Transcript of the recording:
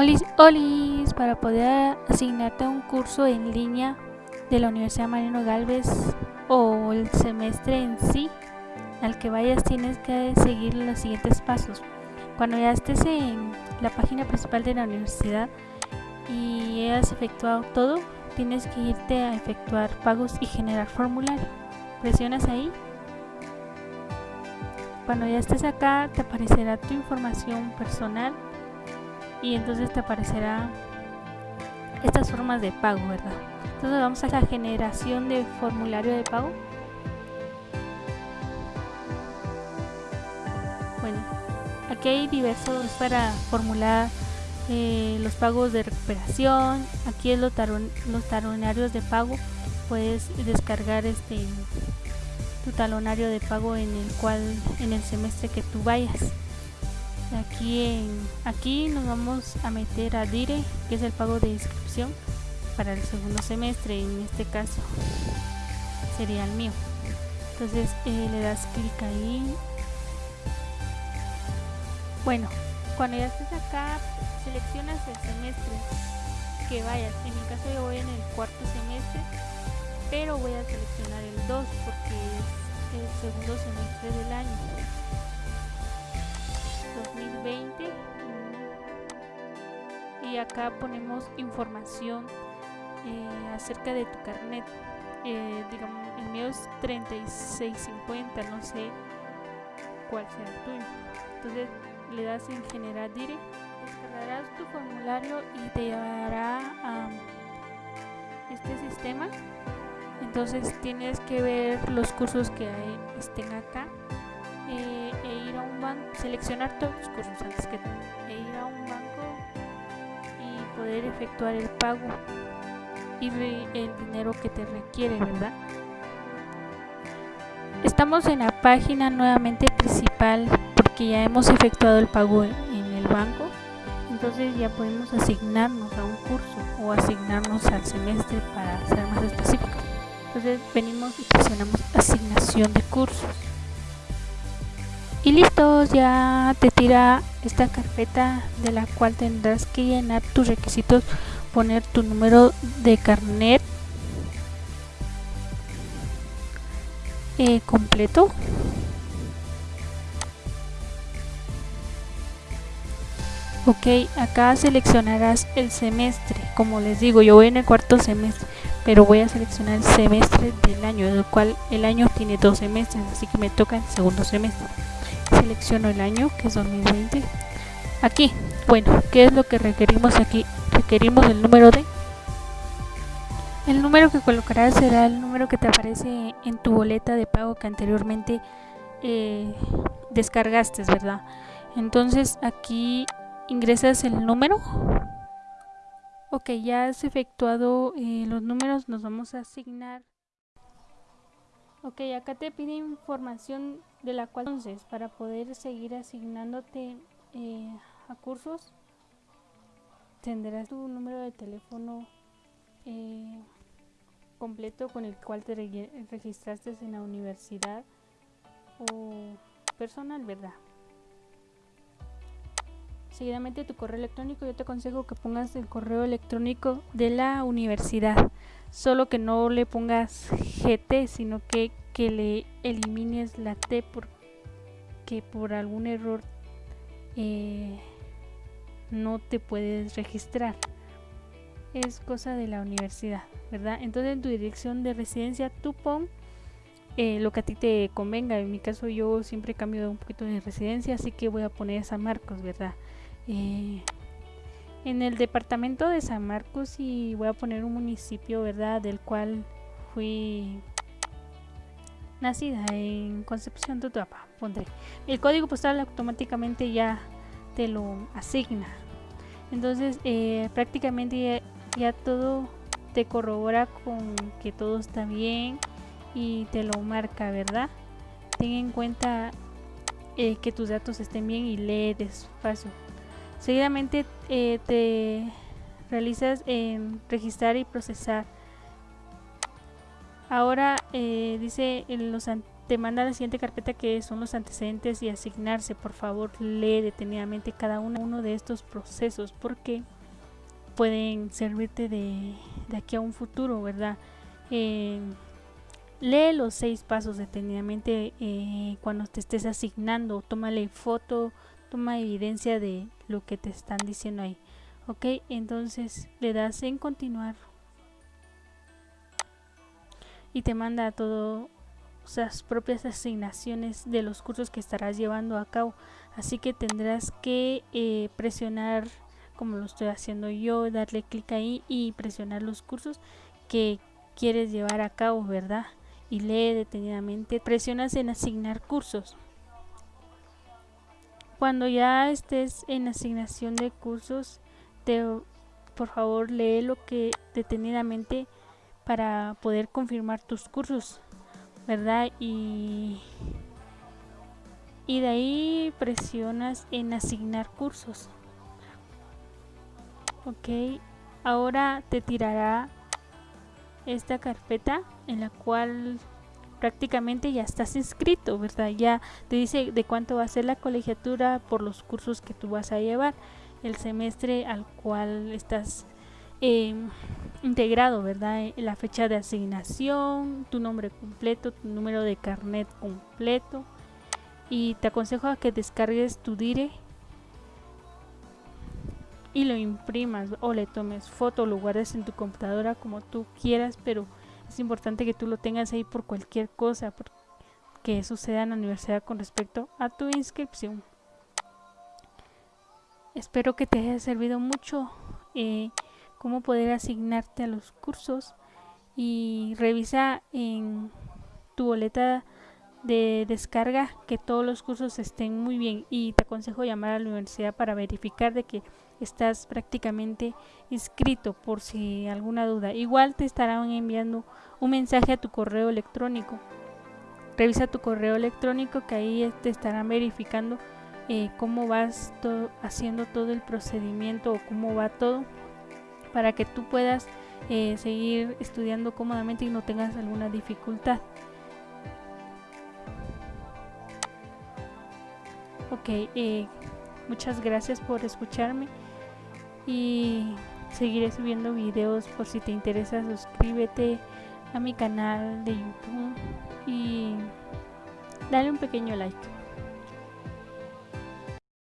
Olis, olis, para poder asignarte un curso en línea de la Universidad Marino Galvez o el semestre en sí al que vayas tienes que seguir los siguientes pasos. Cuando ya estés en la página principal de la universidad y hayas efectuado todo, tienes que irte a efectuar pagos y generar formulario. Presionas ahí. Cuando ya estés acá te aparecerá tu información personal y entonces te aparecerá estas formas de pago, ¿verdad? Entonces vamos a la generación de formulario de pago. Bueno, aquí hay diversos para formular eh, los pagos de recuperación. Aquí es los, los talonarios de pago. Puedes descargar este tu talonario de pago en el cual en el semestre que tú vayas aquí aquí nos vamos a meter a dire que es el pago de inscripción para el segundo semestre en este caso sería el mío. Entonces eh, le das clic ahí. Bueno cuando ya estés acá seleccionas el semestre que vayas. En mi caso yo voy en el cuarto semestre pero voy a seleccionar el 2 porque es el segundo semestre del año 2020 y acá ponemos información eh, acerca de tu carnet. Eh, digamos el mío es 3650 no sé cuál sea el tuyo. Entonces le das en generar dire descargarás tu formulario y te llevará a este sistema. Entonces tienes que ver los cursos que hay, estén acá. Eh, seleccionar todos los cursos antes que e ir a un banco y poder efectuar el pago y el dinero que te requiere, ¿verdad? Estamos en la página nuevamente principal porque ya hemos efectuado el pago en el banco, entonces ya podemos asignarnos a un curso o asignarnos al semestre para ser más específico. Entonces venimos y presionamos asignación de cursos y listo ya te tira esta carpeta de la cual tendrás que llenar tus requisitos poner tu número de carnet eh, completo. Ok acá seleccionarás el semestre. Como les digo yo voy en el cuarto semestre pero voy a seleccionar el semestre del año el cual el año tiene dos semestres así que me toca el segundo semestre selecciono el año que es 2020 aquí bueno qué es lo que requerimos aquí requerimos el número de. El número que colocarás será el número que te aparece en tu boleta de pago que anteriormente eh, descargaste verdad entonces aquí ingresas el número. Ok ya has efectuado eh, los números nos vamos a asignar. Ok acá te pide información de la cual entonces para poder seguir asignándote eh, a cursos tendrás tu número de teléfono eh, completo con el cual te registraste en la universidad o personal, ¿verdad? Seguidamente tu correo electrónico, yo te aconsejo que pongas el correo electrónico de la universidad, solo que no le pongas GT, sino que que le elimines la T porque por algún error eh, no te puedes registrar. Es cosa de la universidad, ¿verdad? Entonces en tu dirección de residencia tú pon eh, lo que a ti te convenga. En mi caso yo siempre cambio un poquito de residencia, así que voy a poner San Marcos, ¿verdad? Eh, en el departamento de San Marcos y voy a poner un municipio, ¿verdad? Del cual fui nacida en Concepción Tutuapa, pondré. El código postal automáticamente ya te lo asigna. Entonces eh, prácticamente ya, todo te corrobora con que todo está bien y te lo marca, ¿verdad? Ten en cuenta eh, que tus datos estén bien y lee despacio. Seguidamente eh, te realizas en registrar y procesar Ahora eh, dice los te manda la siguiente carpeta que son los antecedentes y asignarse. Por favor, lee detenidamente cada uno de estos procesos porque pueden servirte de, aquí a un futuro, ¿verdad? Eh, lee los seis pasos detenidamente eh, cuando te estés asignando. Tómale foto, toma evidencia de lo que te están diciendo ahí. Ok, entonces le das en continuar y te manda a todo las propias asignaciones de los cursos que estarás llevando a cabo. Así que tendrás que eh, presionar, como lo estoy haciendo yo, darle clic ahí y presionar los cursos que quieres llevar a cabo, ¿verdad? Y lee detenidamente. Presionas en asignar cursos. Cuando ya estés en asignación de cursos, te, por favor lee lo que detenidamente para poder confirmar tus cursos. ¿verdad? Y, y de ahí presionas en asignar cursos. Ok, ahora te tirará esta carpeta en la cual prácticamente ya estás inscrito, ¿verdad? Ya te dice de cuánto va a ser la colegiatura por los cursos que tú vas a llevar, el semestre al cual estás Em, integrado, ¿verdad? Eh, la fecha de asignación, tu nombre completo, tu número de carnet completo. Y te aconsejo a que descargues tu dire y lo imprimas o le tomes foto, lo guardes en tu computadora como tú quieras, pero es importante que tú lo tengas ahí por cualquier cosa que suceda en la universidad con respecto a tu inscripción. Espero que te haya servido mucho. Eh, cómo poder asignarte a los cursos y revisa en tu boleta de descarga que todos los cursos estén muy bien. Y te aconsejo llamar a la universidad para verificar de que estás prácticamente inscrito por si alguna duda. Igual te estarán enviando un mensaje a tu correo electrónico. Revisa tu correo electrónico que ahí te estarán verificando eh, cómo vas haciendo todo el procedimiento o cómo va todo para que tú puedas eh, seguir estudiando cómodamente y no tengas alguna dificultad. Ok, eh, muchas gracias por escucharme y seguiré subiendo videos por si te interesa suscríbete a mi canal de YouTube y dale un pequeño like.